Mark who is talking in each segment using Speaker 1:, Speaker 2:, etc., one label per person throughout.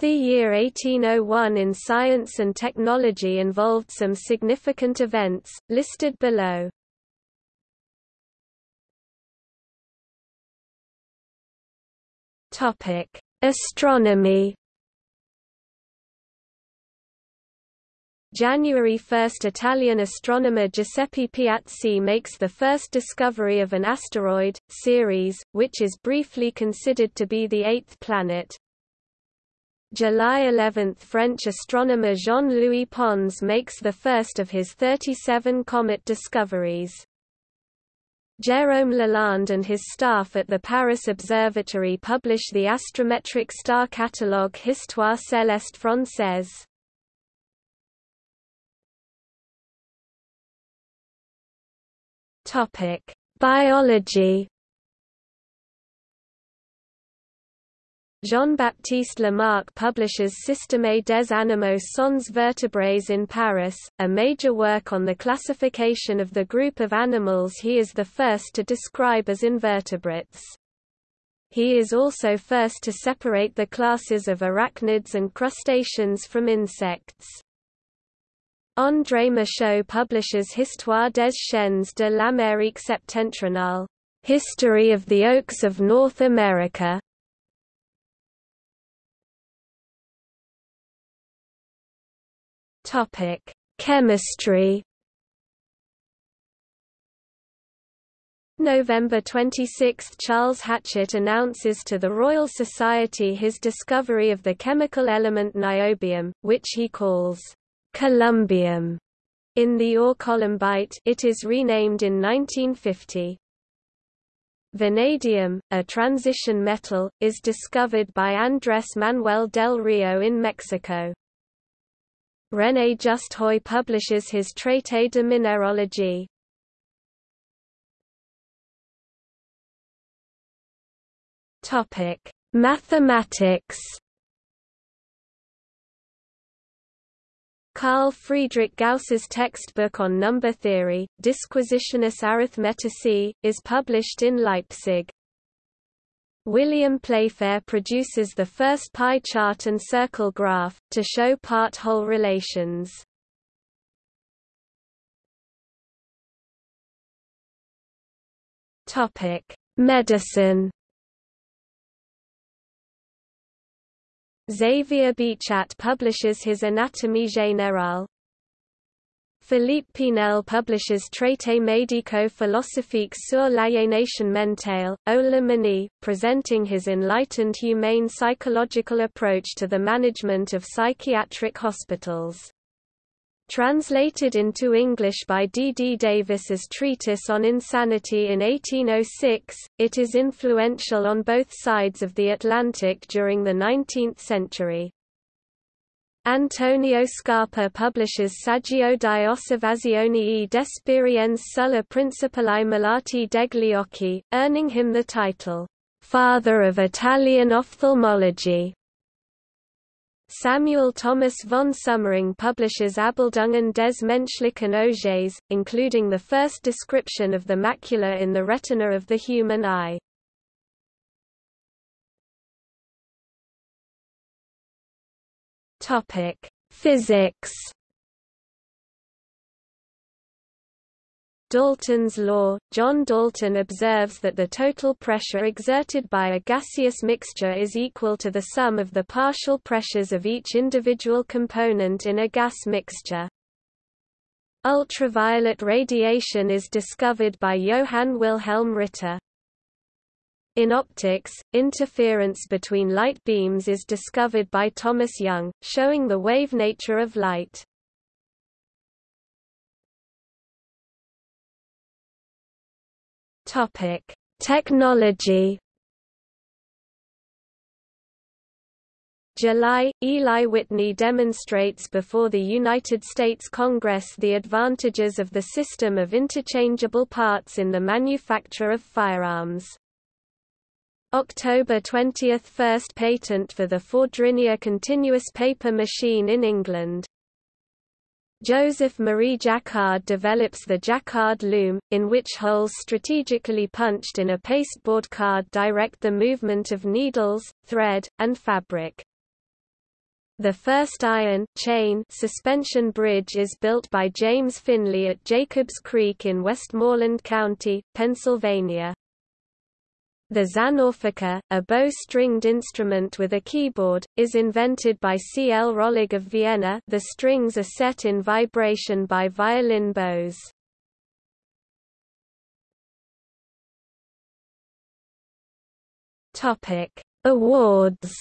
Speaker 1: The year 1801 in science and technology involved some significant events, listed below. Astronomy January 1 – Italian astronomer Giuseppe Piazzi makes the first discovery of an asteroid, Ceres, which is briefly considered to be the eighth planet. July 11 – French astronomer Jean-Louis Pons makes the first of his 37 comet discoveries. Jérôme Lalande and his staff at the Paris Observatory publish the astrometric star catalogue Histoire céleste française. Biology Jean-Baptiste Lamarck publishes Système des animaux sans vertébrés in Paris, a major work on the classification of the group of animals he is the first to describe as invertebrates. He is also first to separate the classes of arachnids and crustaceans from insects. André Michaux publishes Histoire des chênes de l'Amérique septentrionale, History of the Oaks of North America, Topic: Chemistry. November 26 – Charles Hatchett announces to the Royal Society his discovery of the chemical element niobium, which he calls columbium. In the ore columbite it is renamed in 1950. Vanadium, a transition metal, is discovered by Andrés Manuel del Rio in Mexico. René Just Haüy publishes his Traité de minéralogie. Topic: Mathematics. Carl Friedrich Gauss's textbook on number theory, Disquisitiones Arithmeticae, is published in Leipzig. William Playfair produces the first pie chart and circle graph, to show part-whole relations. Medicine Xavier Bichat publishes his Anatomie générale, Philippe Pinel publishes Traité médico-philosophique sur l'aliénation mentale, au le presenting his enlightened humane psychological approach to the management of psychiatric hospitals. Translated into English by D. D. Davis's Treatise on Insanity in 1806, it is influential on both sides of the Atlantic during the 19th century. Antonio Scarpa publishes Saggio di osservazioni e d'esperienze sulla principali malati degli occhi, earning him the title, "'Father of Italian Ophthalmology'". Samuel Thomas von Sömmerring publishes Abbildungen des menschlichen Auges, including the first description of the macula in the retina of the human eye. Topic: Physics. Dalton's law – John Dalton observes that the total pressure exerted by a gaseous mixture is equal to the sum of the partial pressures of each individual component in a gas mixture. Ultraviolet radiation is discovered by Johann Wilhelm Ritter. In optics, interference between light beams is discovered by Thomas Young, showing the wave nature of light. Topic: Technology. July, Eli Whitney demonstrates before the United States Congress the advantages of the system of interchangeable parts in the manufacture of firearms. October 20 – First patent for the Fourdrinier continuous paper machine in England. Joseph Marie Jacquard develops the Jacquard loom, in which holes strategically punched in a pasteboard card direct the movement of needles, thread, and fabric. The first iron chain suspension bridge is built by James Finley at Jacobs Creek in Westmoreland County, Pennsylvania. The Xänorphica, a bow-stringed instrument with a keyboard, is invented by C. L. Röllig of Vienna the strings are set in vibration by violin bows. Awards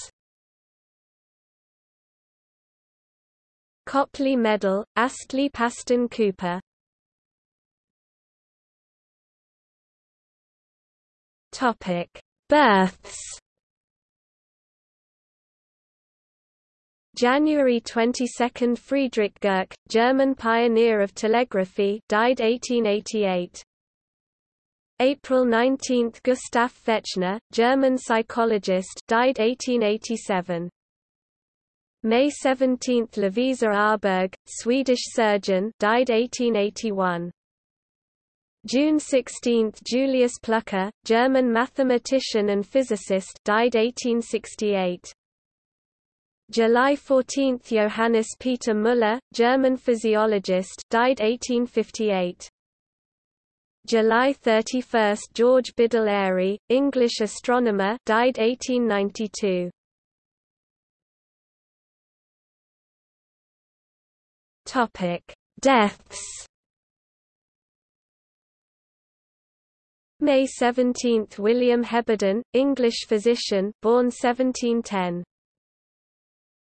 Speaker 1: Copley Medal, Astley Paston Cooper Topic: Births. January 22 Friedrich Gerke, German pioneer of telegraphy, died 1888. April 19 Gustav Fechner, German psychologist, died 1887. May 17 Lovisa Åhrberg, Swedish surgeon, died 1881. June 16 Julius Plücker, German mathematician and physicist died 1868. July 14 Johannes Peter Müller, German physiologist died 1858. July 31 George Biddell Airy, English astronomer died 1892. Topic: Deaths May 17 – William Heberden, English physician born 1710.